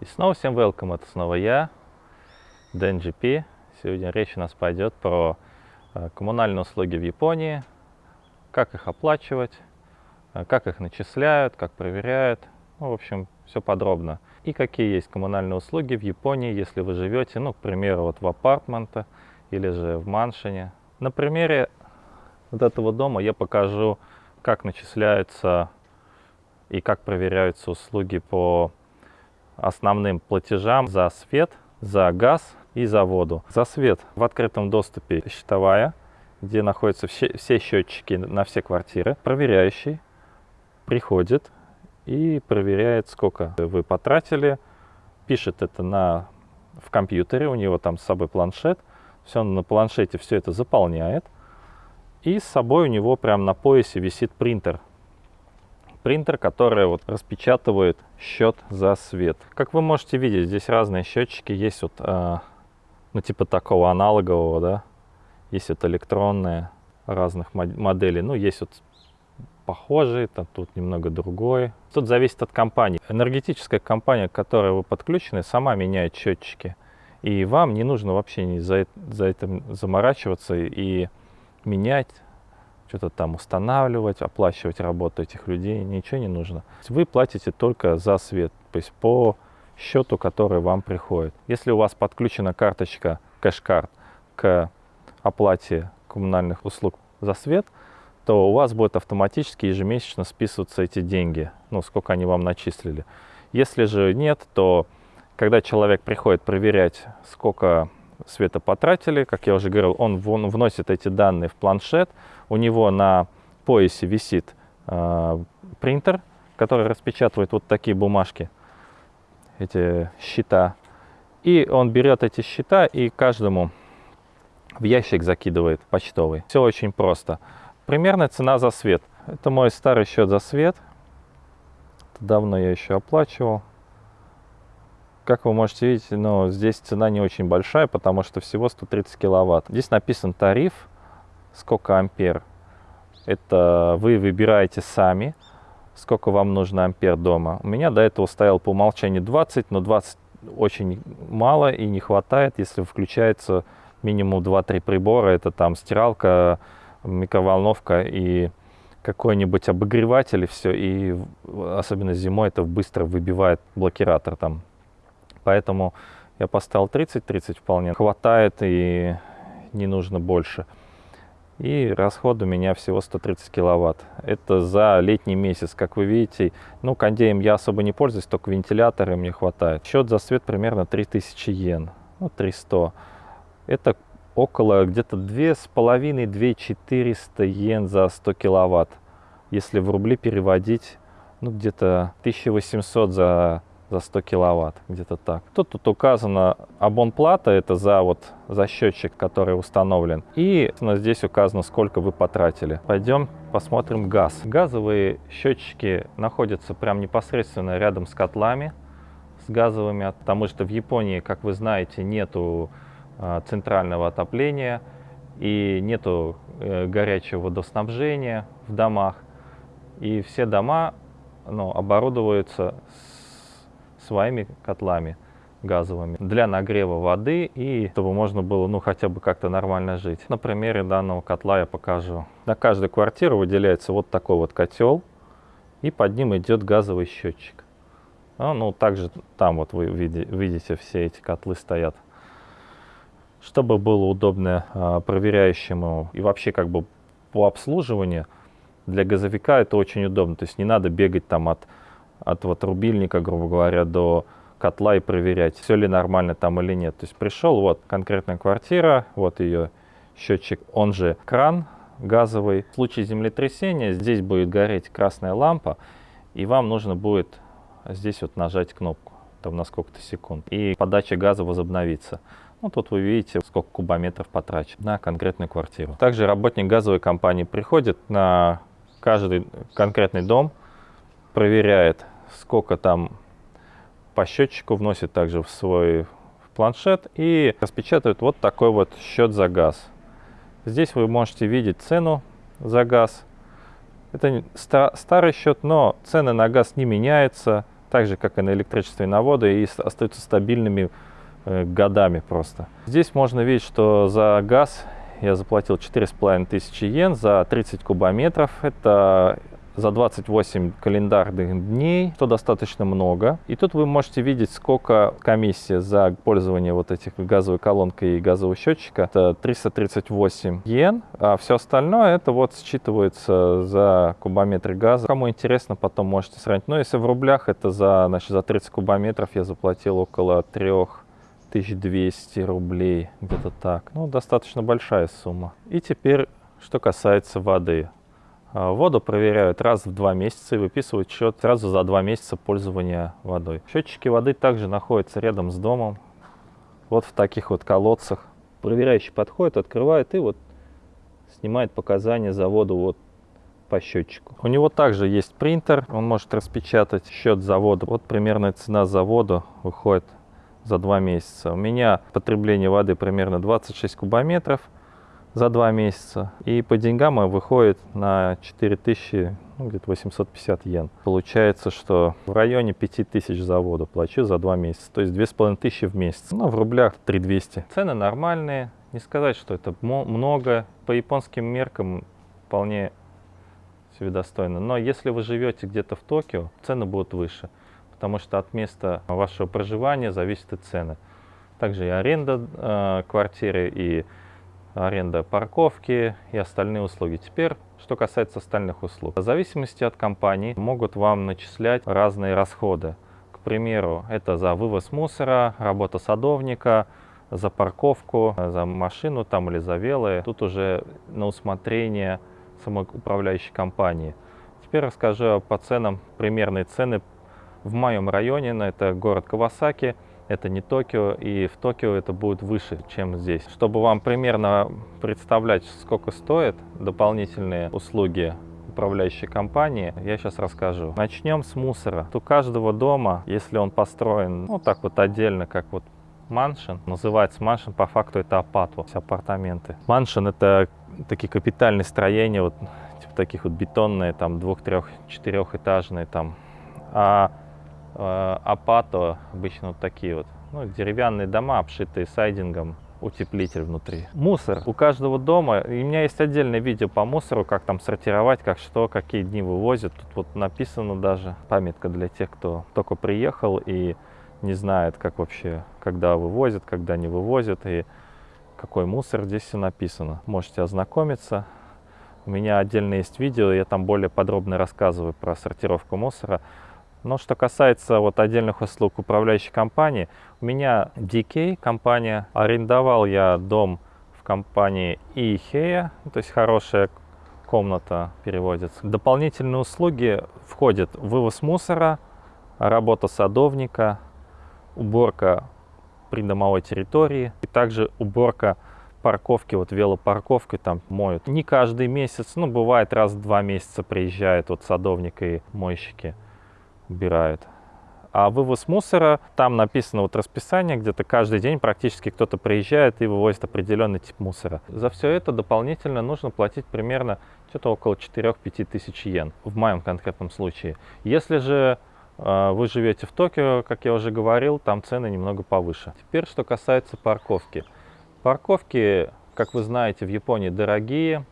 И снова всем welcome, это снова я, Дэн GP. Сегодня речь у нас пойдет про э, коммунальные услуги в Японии, как их оплачивать, э, как их начисляют, как проверяют, ну, в общем, все подробно. И какие есть коммунальные услуги в Японии, если вы живете, ну, к примеру, вот в апартменте или же в маншине. На примере вот этого дома я покажу, как начисляются и как проверяются услуги по основным платежам за свет, за газ и за воду. За свет в открытом доступе счетовая, где находятся все, все счетчики на все квартиры. Проверяющий приходит и проверяет, сколько вы потратили, пишет это на, в компьютере, у него там с собой планшет, все на планшете все это заполняет, и с собой у него прямо на поясе висит принтер принтер, который вот распечатывает счет за свет. Как вы можете видеть, здесь разные счетчики. Есть вот, э, ну, типа такого аналогового, да. Есть вот электронные разных моделей. Ну, есть вот похожий, там тут немного другой. Тут зависит от компании. Энергетическая компания, к которой вы подключены, сама меняет счетчики. И вам не нужно вообще за, за этим заморачиваться и менять что-то там устанавливать, оплачивать работу этих людей, ничего не нужно. Вы платите только за свет, то есть по счету, который вам приходит. Если у вас подключена карточка кэш-карт к оплате коммунальных услуг за свет, то у вас будет автоматически ежемесячно списываться эти деньги, ну, сколько они вам начислили. Если же нет, то когда человек приходит проверять, сколько света потратили, как я уже говорил, он вносит эти данные в планшет, у него на поясе висит э, принтер, который распечатывает вот такие бумажки, эти счета. И он берет эти счета и каждому в ящик закидывает почтовый. Все очень просто. Примерная цена за свет. Это мой старый счет за свет. Давно я еще оплачивал. Как вы можете видеть, ну, здесь цена не очень большая, потому что всего 130 киловатт. Здесь написан тариф сколько ампер. Это вы выбираете сами, сколько вам нужно ампер дома. У меня до этого стоял по умолчанию 20, но 20 очень мало и не хватает, если включается минимум 2-3 прибора. Это там стиралка, микроволновка и какой-нибудь обогреватель и все. И особенно зимой это быстро выбивает блокиратор там. Поэтому я поставил 30, 30 вполне хватает и не нужно больше. И расход у меня всего 130 киловатт. Это за летний месяц, как вы видите. Ну, кондеем я особо не пользуюсь, только вентиляторы мне хватает. Счет за свет примерно 3000 йен, ну, 300. Это около где-то 2,5-2,400 йен за 100 киловатт. Если в рубли переводить, ну, где-то 1800 за за 100 киловатт, где-то так. Тут, тут указано абонплата, это за, вот, за счетчик, который установлен. И здесь указано, сколько вы потратили. Пойдем посмотрим газ. Газовые счетчики находятся прям непосредственно рядом с котлами, с газовыми, потому что в Японии, как вы знаете, нету э, центрального отопления и нету э, горячего водоснабжения в домах. И все дома ну, оборудуются своими котлами газовыми для нагрева воды и чтобы можно было ну хотя бы как-то нормально жить. На примере данного котла я покажу. На каждую квартиру выделяется вот такой вот котел и под ним идет газовый счетчик. А, ну также там вот вы видите все эти котлы стоят. Чтобы было удобно а, проверяющему и вообще как бы по обслуживанию для газовика это очень удобно. То есть не надо бегать там от от вот рубильника, грубо говоря, до котла и проверять, все ли нормально там или нет. То есть пришел, вот конкретная квартира, вот ее счетчик, он же кран газовый. В случае землетрясения здесь будет гореть красная лампа, и вам нужно будет здесь вот нажать кнопку, там на сколько-то секунд, и подача газа возобновится. Ну, тут вы видите, сколько кубометров потрачено на конкретную квартиру. Также работник газовой компании приходит на каждый конкретный дом, проверяет, сколько там по счетчику, вносит также в свой планшет и распечатывает вот такой вот счет за газ. Здесь вы можете видеть цену за газ. Это старый счет, но цены на газ не меняются. так же, как и на электричестве и на воду, и остаются стабильными э, годами просто. Здесь можно видеть, что за газ я заплатил 4,5 тысячи йен за 30 кубометров. Это за 28 календарных дней, что достаточно много. И тут вы можете видеть, сколько комиссия за пользование вот этих газовой колонкой и газового счетчика. Это 338 йен, а все остальное это вот считывается за кубометры газа. Кому интересно, потом можете сравнить. Но если в рублях, это за, значит, за 30 кубометров я заплатил около 3 1200 рублей, где-то так. Ну, достаточно большая сумма. И теперь, что касается воды. А, воду проверяют раз в два месяца и выписывают счет сразу за два месяца пользования водой. Счетчики воды также находятся рядом с домом, вот в таких вот колодцах. Проверяющий подходит, открывает и вот снимает показания за воду вот по счетчику. У него также есть принтер, он может распечатать счет за воду. Вот примерная цена за воду выходит за два месяца. У меня потребление воды примерно 26 кубометров за два месяца. И по деньгам выходит на 4000, ну, где-то 850 йен. Получается, что в районе 5000 за воду плачу за два месяца. То есть 2500 в месяц. Ну, в рублях 3200. Цены нормальные. Не сказать, что это много. По японским меркам вполне себе достойно. Но если вы живете где-то в Токио, цены будут выше. Потому что от места вашего проживания зависят и цены. Также и аренда э, квартиры, и аренда парковки и остальные услуги. Теперь, что касается остальных услуг. В зависимости от компании могут вам начислять разные расходы. К примеру, это за вывоз мусора, работа садовника, за парковку, за машину там или за велы. Тут уже на усмотрение самой управляющей компании. Теперь расскажу по ценам, примерные цены в моем районе, это город Кавасаки – это не Токио, и в Токио это будет выше, чем здесь. Чтобы вам примерно представлять, сколько стоят дополнительные услуги управляющей компании, я сейчас расскажу. Начнем с мусора. У каждого дома, если он построен, ну так вот отдельно, как вот маншин, называется маншин, по факту это апату, апартаменты. Маншин это такие капитальные строения, вот типа таких вот бетонные, там двух, трех, четырехэтажные там. А апато, обычно вот такие вот, ну, деревянные дома, обшитые сайдингом, утеплитель внутри. Мусор. У каждого дома, и у меня есть отдельное видео по мусору, как там сортировать, как что, какие дни вывозят. Тут вот написано даже, памятка для тех, кто только приехал и не знает, как вообще, когда вывозят, когда не вывозят, и какой мусор, здесь все написано. Можете ознакомиться. У меня отдельно есть видео, я там более подробно рассказываю про сортировку мусора. Но что касается вот отдельных услуг управляющей компании, у меня DK компания, арендовал я дом в компании Ихея, то есть хорошая комната переводится. Дополнительные услуги входят вывоз мусора, работа садовника, уборка придомовой территории и также уборка парковки, вот велопарковки там моют. Не каждый месяц, ну бывает раз в два месяца приезжают вот садовник и мойщики убирают. А вывоз мусора, там написано вот расписание, где-то каждый день практически кто-то приезжает и вывозит определенный тип мусора. За все это дополнительно нужно платить примерно что-то около 4-5 тысяч йен, в моем конкретном случае. Если же э, вы живете в Токио, как я уже говорил, там цены немного повыше. Теперь, что касается парковки. Парковки, как вы знаете, в Японии дорогие,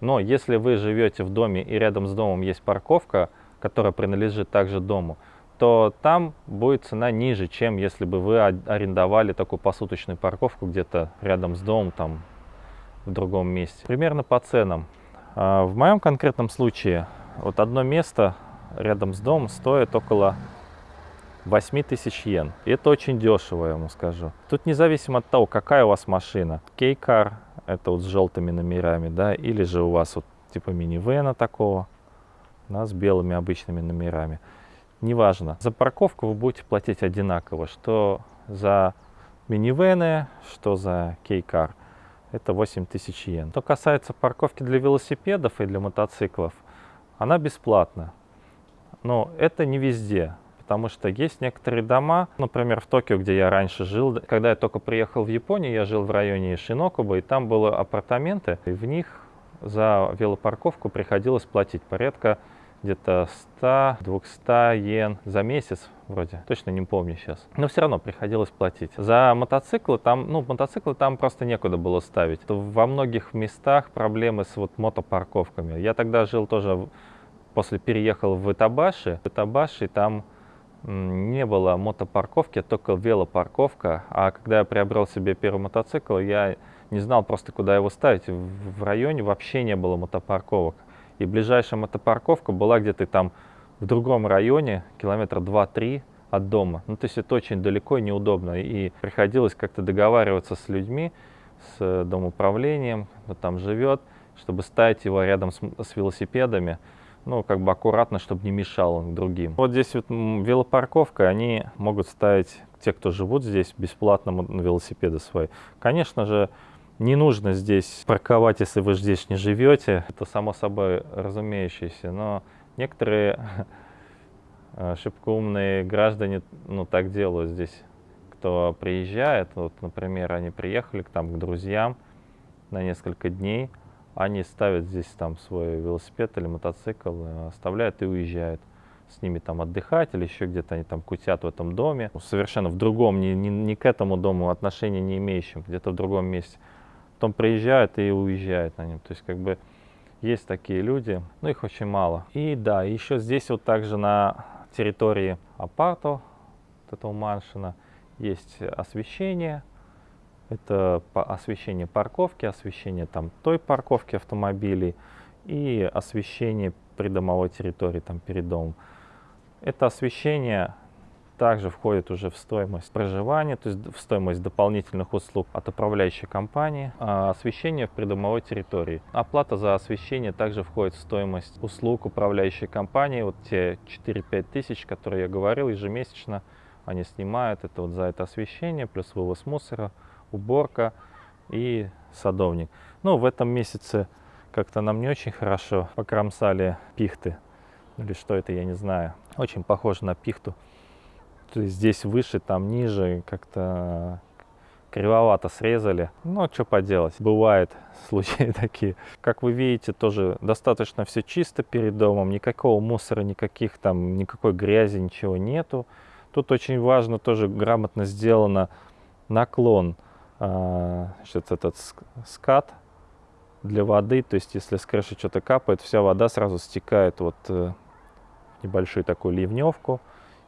но если вы живете в доме и рядом с домом есть парковка, которая принадлежит также дому, то там будет цена ниже, чем если бы вы арендовали такую посуточную парковку где-то рядом с домом, там в другом месте. Примерно по ценам. А, в моем конкретном случае вот одно место рядом с домом стоит около 8 тысяч йен. И это очень дешево, я вам скажу. Тут независимо от того, какая у вас машина. Кейкар, это вот с желтыми номерами, да, или же у вас вот типа минивэна такого, да, с белыми обычными номерами. Неважно. За парковку вы будете платить одинаково, что за минивены, что за кейкар. Это 8000 йен. Что касается парковки для велосипедов и для мотоциклов, она бесплатна. Но это не везде, потому что есть некоторые дома, например, в Токио, где я раньше жил, когда я только приехал в Японию, я жил в районе Шинокуба, и там были апартаменты, и в них за велопарковку приходилось платить порядка где-то 100-200 йен за месяц вроде, точно не помню сейчас. Но все равно приходилось платить. За мотоциклы там, ну, мотоциклы там просто некуда было ставить. Во многих местах проблемы с вот мотопарковками. Я тогда жил тоже, после переехал в Итабаши. В Итабаши там не было мотопарковки, только велопарковка. А когда я приобрел себе первый мотоцикл, я не знал просто, куда его ставить. В районе вообще не было мотопарковок. И ближайшая мотопарковка была где-то там в другом районе, километра 2-3 от дома. Ну, то есть это очень далеко и неудобно. И приходилось как-то договариваться с людьми, с домоуправлением, кто там живет, чтобы ставить его рядом с, с велосипедами, ну, как бы аккуратно, чтобы не мешал он другим. Вот здесь вот велопарковка, они могут ставить, те, кто живут здесь, бесплатно велосипеды свои. Конечно же, не нужно здесь парковать, если вы здесь не живете. Это само собой разумеющееся. Но некоторые э, шибко умные граждане ну, так делают здесь. Кто приезжает, вот, например, они приехали там, к друзьям на несколько дней, они ставят здесь там свой велосипед или мотоцикл, э, оставляют и уезжают с ними там отдыхать или еще где-то они там кутят в этом доме, совершенно в другом, не, не, не к этому дому отношения не имеющим, где-то в другом месте потом приезжают и уезжают на нем. То есть как бы есть такие люди, но их очень мало. И да, еще здесь вот также на территории апарта, вот этого маншина, есть освещение. Это освещение парковки, освещение там той парковки автомобилей и освещение придомовой территории там перед домом. Это освещение также входит уже в стоимость проживания, то есть в стоимость дополнительных услуг от управляющей компании, а освещение в придомовой территории. Оплата за освещение также входит в стоимость услуг управляющей компании. Вот те 4-5 тысяч, которые я говорил, ежемесячно они снимают это вот за это освещение, плюс вывоз мусора, уборка и садовник. Ну, в этом месяце как-то нам не очень хорошо покромсали пихты. Или что это, я не знаю. Очень похоже на пихту здесь выше, там ниже, как-то кривовато срезали. Ну, что поделать, бывает случаи такие. Как вы видите, тоже достаточно все чисто перед домом, никакого мусора, никаких там, никакой грязи, ничего нету. Тут очень важно, тоже грамотно сделано наклон, э, этот скат для воды, то есть если с крыши что-то капает, вся вода сразу стекает вот э, небольшую такую ливневку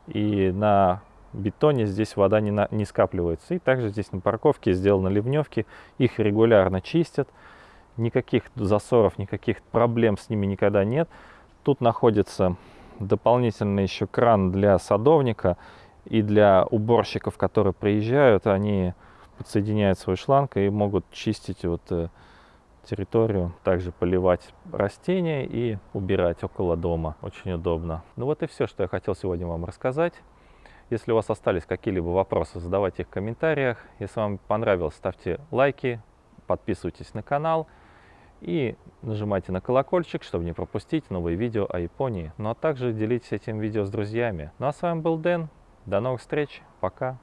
и на бетоне здесь вода не, на, не скапливается. И также здесь на парковке сделаны ливневки, их регулярно чистят, никаких засоров, никаких проблем с ними никогда нет. Тут находится дополнительный еще кран для садовника и для уборщиков, которые приезжают, они подсоединяют свой шланг и могут чистить вот э, территорию, также поливать растения и убирать около дома. Очень удобно. Ну вот и все, что я хотел сегодня вам рассказать. Если у вас остались какие-либо вопросы, задавайте их в комментариях. Если вам понравилось, ставьте лайки, подписывайтесь на канал и нажимайте на колокольчик, чтобы не пропустить новые видео о Японии. Ну а также делитесь этим видео с друзьями. Ну а с вами был Дэн. До новых встреч. Пока.